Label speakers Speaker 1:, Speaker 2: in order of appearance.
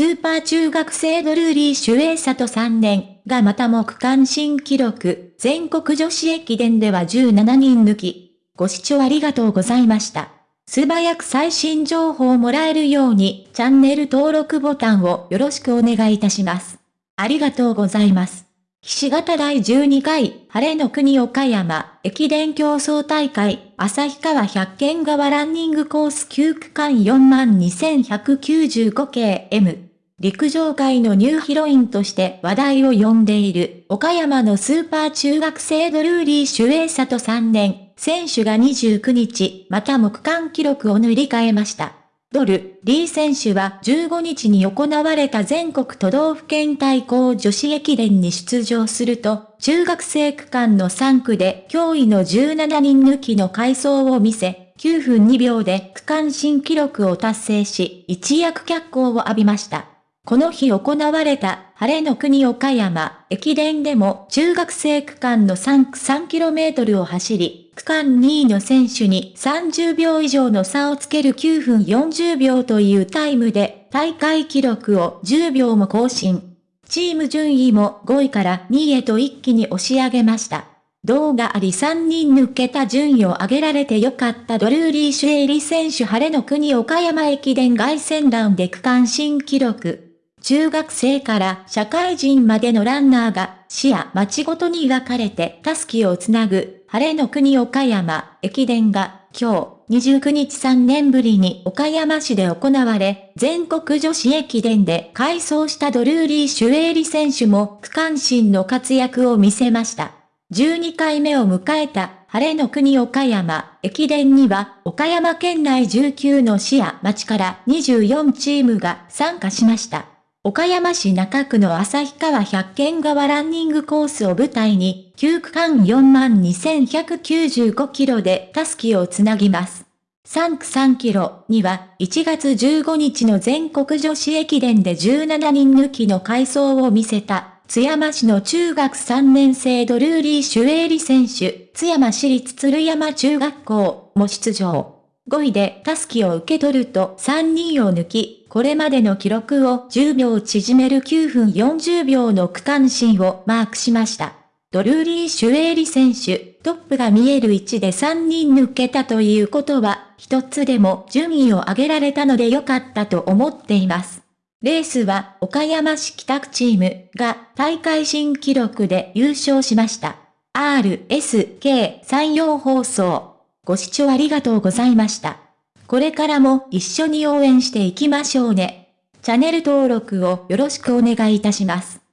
Speaker 1: スーパー中学生ドルーリーシュエイサト3年がまたも区間新記録、全国女子駅伝では17人抜き。ご視聴ありがとうございました。素早く最新情報をもらえるようにチャンネル登録ボタンをよろしくお願いいたします。ありがとうございます。岸形第12回、晴れの国岡山、駅伝競争大会、旭川百軒川ランニングコース9区間42,195系 M。陸上界のニューヒロインとして話題を呼んでいる、岡山のスーパー中学生ドルーリー・シュエイサト3年、選手が29日、またも区間記録を塗り替えました。ドル、リー選手は15日に行われた全国都道府県対抗女子駅伝に出場すると、中学生区間の3区で驚異の17人抜きの回走を見せ、9分2秒で区間新記録を達成し、一躍脚光を浴びました。この日行われた晴れの国岡山駅伝でも中学生区間の3区 3km を走り、区間2位の選手に30秒以上の差をつける9分40秒というタイムで大会記録を10秒も更新。チーム順位も5位から2位へと一気に押し上げました。動画あり3人抜けた順位を上げられてよかったドルーリー・シュエイリ選手晴れの国岡山駅伝凱旋団で区間新記録。中学生から社会人までのランナーが市や町ごとに分かれてタスキをつなぐ晴れの国岡山駅伝が今日29日3年ぶりに岡山市で行われ、全国女子駅伝で改装したドルーリー・シュエーリ選手も区間新の活躍を見せました。12回目を迎えた晴れの国岡山駅伝には岡山県内19の市や町から24チームが参加しました。岡山市中区の旭川百軒川ランニングコースを舞台に、9区間42,195キロでタスキをつなぎます。3区3キロには、1月15日の全国女子駅伝で17人抜きの回走を見せた、津山市の中学3年生ドルーリー・シュエーリ選手、津山市立鶴山中学校も出場。5位でタスキを受け取ると3人を抜き、これまでの記録を10秒縮める9分40秒の区間新をマークしました。ドルーリー・シュエーリ選手、トップが見える位置で3人抜けたということは、一つでも順位を上げられたので良かったと思っています。レースは岡山市北区チームが大会新記録で優勝しました。RSK 山陽放送ご視聴ありがとうございました。これからも一緒に応援していきましょうね。チャンネル登録をよろしくお願いいたします。